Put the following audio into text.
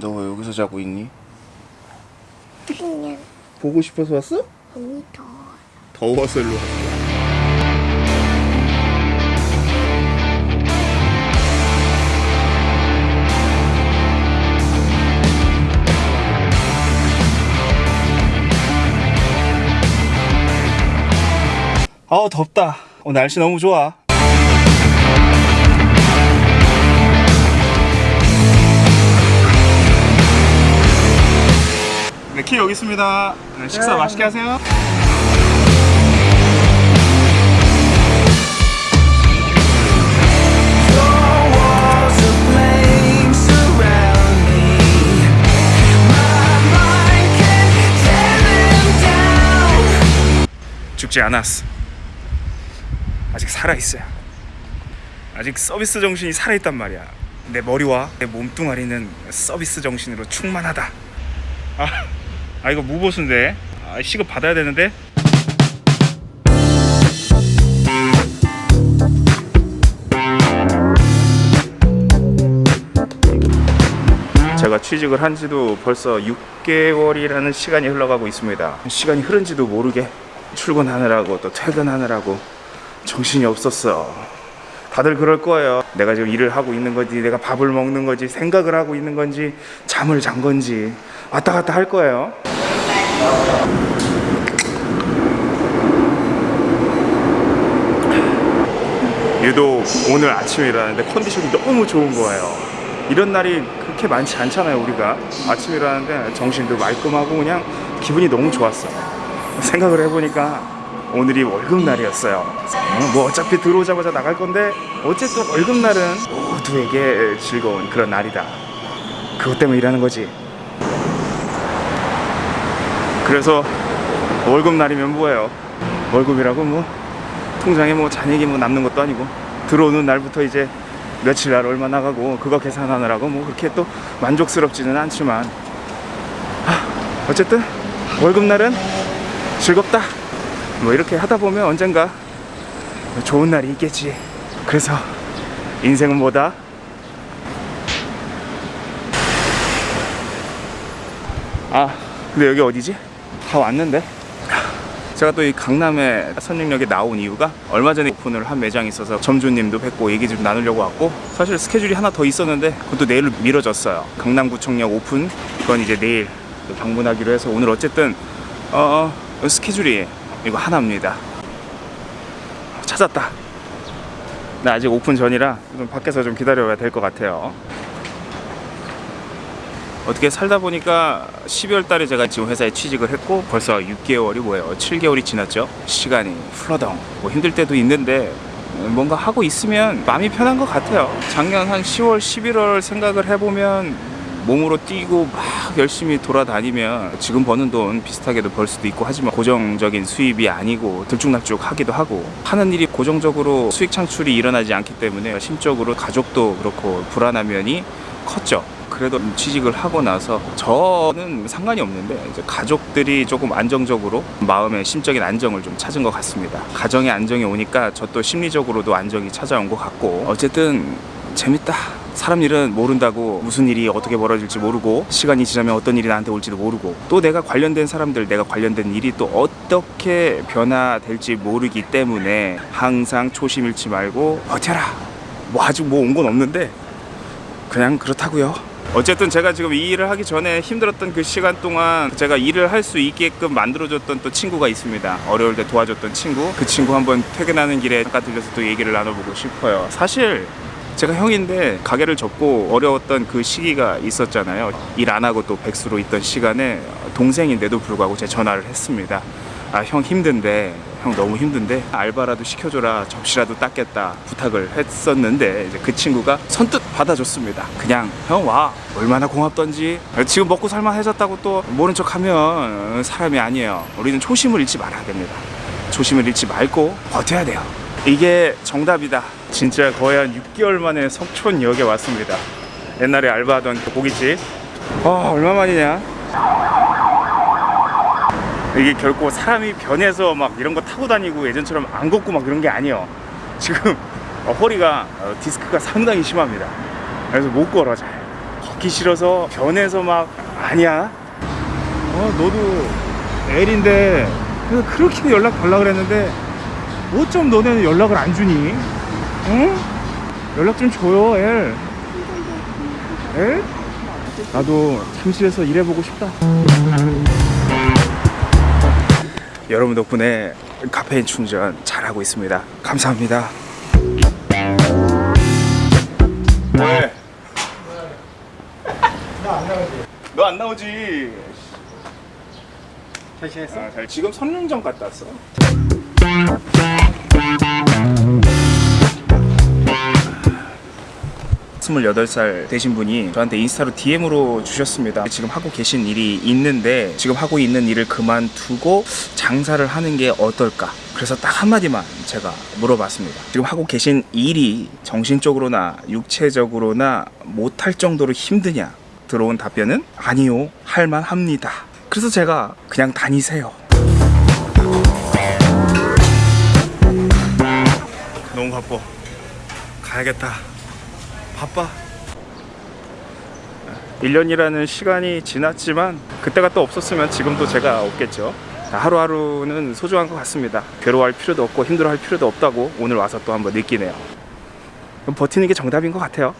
너 왜 여기서 자고 있니? 그냥 보고 싶어서 왔어? 언니 더워. 더워서 일로 왔어. 아우 덥다. 어, 날씨 너무 좋아. 네, 키 여기 있습니다. 네, 식사 맛있게 하세요. 죽지 않았어. 아직 살아 있어요. 아직 서비스 정신이 살아 있단 말이야. 내 머리와 내 몸뚱아리는 서비스 정신으로 충만하다. 아, 아 이거 무보수인데. 아, 시급 받아야 되는데. 제가 취직을 한 지도 벌써 6개월이라는 시간이 흘러가고 있습니다. 시간이 흐른지도 모르게 출근하느라고 또 퇴근하느라고 정신이 없었어. 다들 그럴 거예요. 내가 지금 일을 하고 있는 건지, 내가 밥을 먹는 건지, 생각을 하고 있는 건지, 잠을 잔 건지 왔다 갔다 할 거예요. 유독 오늘 아침에 일어났는데 컨디션이 너무 좋은 거예요. 이런 날이 그렇게 많지 않잖아요, 우리가. 아침에 일어났는데 정신도 말끔하고 그냥 기분이 너무 좋았어. 생각을 해보니까 오늘이 월급날이었어요. 어, 뭐 어차피 들어오자마자 나갈 건데 어쨌든 월급날은 모두에게 즐거운 그런 날이다. 그것 때문에 일하는 거지. 그래서 월급날이면 뭐예요? 월급이라고 뭐 통장에 뭐 잔액이 뭐 남는 것도 아니고 들어오는 날부터 이제 며칠 날 얼마 나가고 그거 계산하느라고 뭐 그렇게 또 만족스럽지는 않지만 하, 어쨌든 월급날은 즐겁다 뭐 이렇게 하다 보면 언젠가 좋은 날이 있겠지. 그래서 인생은 뭐다? 아 근데 여기 어디지? 다 왔는데? 제가 또 이 강남에 선릉역에 나온 이유가 얼마 전에 오픈을 한 매장이 있어서 점주님도 뵙고 얘기 좀 나누려고 왔고 사실 스케줄이 하나 더 있었는데 그것도 내일로 미뤄졌어요. 강남구청역 오픈 그건 이제 내일 또 방문하기로 해서 오늘 어쨌든 어, 어, 스케줄이 이거 하나입니다 찾았다 나 아직 오픈 전이라 좀 밖에서 좀 기다려야 될 것 같아요 어떻게 살다 보니까 12월 달에 제가 지금 회사에 취직을 했고 벌써 6개월이 뭐예요? 7개월이 지났죠? 시간이 플러덩. 뭐 힘들 때도 있는데 뭔가 하고 있으면 마음이 편한 것 같아요. 작년 한 10월, 11월 생각을 해보면 몸으로 뛰고 막 열심히 돌아다니면 지금 버는 돈 비슷하게도 벌 수도 있고 하지만 고정적인 수입이 아니고 들쭉날쭉 하기도 하고 하는 일이 고정적으로 수익 창출이 일어나지 않기 때문에 심적으로 가족도 그렇고 불안한 면이 컸죠. 그래도 취직을 하고 나서 저는 상관이 없는데 이제 가족들이 조금 안정적으로 마음의 심적인 안정을 좀 찾은 것 같습니다. 가정의 안정이 오니까 저 또 심리적으로도 안정이 찾아온 것 같고 어쨌든 재밌다. 사람 일은 모른다고 무슨 일이 어떻게 벌어질지 모르고 시간이 지나면 어떤 일이 나한테 올지도 모르고 또 내가 관련된 사람들 내가 관련된 일이 또 어떻게 변화될지 모르기 때문에 항상 초심 잃지 말고 버텨라. 뭐 아직 뭐 온 건 없는데 그냥 그렇다고요. 어쨌든 제가 지금 이 일을 하기 전에 힘들었던 그 시간 동안 제가 일을 할 수 있게끔 만들어줬던 또 친구가 있습니다. 어려울 때 도와줬던 친구. 그 친구 한번 퇴근하는 길에 잠깐 들려서 또 얘기를 나눠보고 싶어요. 사실 제가 형인데 가게를 접고 어려웠던 그 시기가 있었잖아요. 일 안 하고 또 백수로 있던 시간에 동생인데도 불구하고 제 전화를 했습니다. 아 형 힘든데 형 너무 힘든데 알바라도 시켜줘라 접시라도 닦겠다 부탁을 했었는데 이제 그 친구가 선뜻 받아줬습니다. 그냥 형 와 얼마나 고맙던지. 지금 먹고 살만해졌다고 또 모른 척하면 사람이 아니에요. 우리는 초심을 잃지 말아야 됩니다. 초심을 잃지 말고 버텨야 돼요 이게 정답이다 진짜 거의 한 6개월 만에 석촌역에 왔습니다 옛날에 알바하던 그 고깃집 아 얼마만이냐 이게 결코 사람이 변해서 막 이런 거 타고 다니고 예전처럼 안 걷고 막 그런 게 아니에요. 지금 어, 허리가 어, 디스크가 상당히 심합니다. 그래서 못 걸어 잘. 받기 싫어서 변해서 막 아니야 어 너도 L인데 그렇게 연락 달라 그랬는데 어쩜 너네는 연락을 안 주니 응? 연락 좀 줘요 L L? 나도 잠실에서 일해보고 싶다 여러분 덕분에 카페인 충전 잘하고 있습니다 감사합니다 왜? 너안 나오지? 잘 지냈어? 아, 잘 지금 선릉점 갔다 왔어. 스물여덟 살 되신 분이 저한테 인스타로 DM으로 주셨습니다. 지금 하고 계신 일이 있는데 지금 하고 있는 일을 그만두고 장사를 하는 게 어떨까? 그래서 딱 한마디만 제가 물어봤습니다. 지금 하고 계신 일이 정신적으로나 육체적으로나 못할 정도로 힘드냐? 들어온 답변은 아니요. 할만합니다. 그래서 제가 그냥 다니세요. 바빠. 가야겠다. 바빠. 1년이라는 시간이 지났지만 그때가 또 없었으면 지금도 제가 없겠죠. 하루하루는 소중한 것 같습니다. 괴로워할 필요도 없고 힘들어할 필요도 없다고 오늘 와서 또 한번 느끼네요. 버티는 게 정답인 것 같아요.